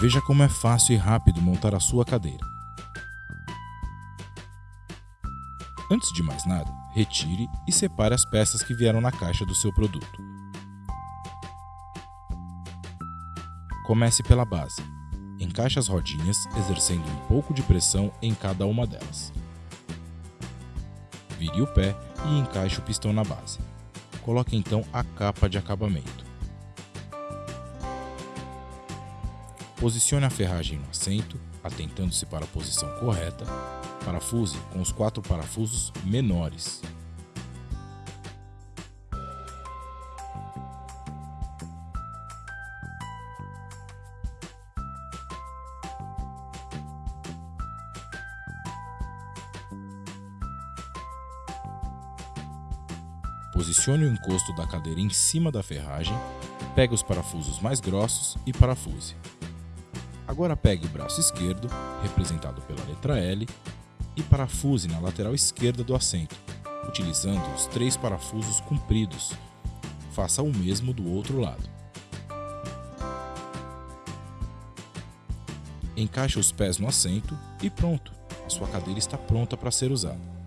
Veja como é fácil e rápido montar a sua cadeira. Antes de mais nada, retire e separe as peças que vieram na caixa do seu produto. Comece pela base. Encaixe as rodinhas, exercendo um pouco de pressão em cada uma delas. Vire o pé e encaixe o pistão na base. Coloque então a capa de acabamento. Posicione a ferragem no assento, atentando-se para a posição correta. Parafuse com os quatro parafusos menores. Posicione o encosto da cadeira em cima da ferragem, pegue os parafusos mais grossos e parafuse. Agora pegue o braço esquerdo, representado pela letra L, e parafuse na lateral esquerda do assento, utilizando os três parafusos compridos. Faça o mesmo do outro lado. Encaixe os pés no assento e pronto, a sua cadeira está pronta para ser usada.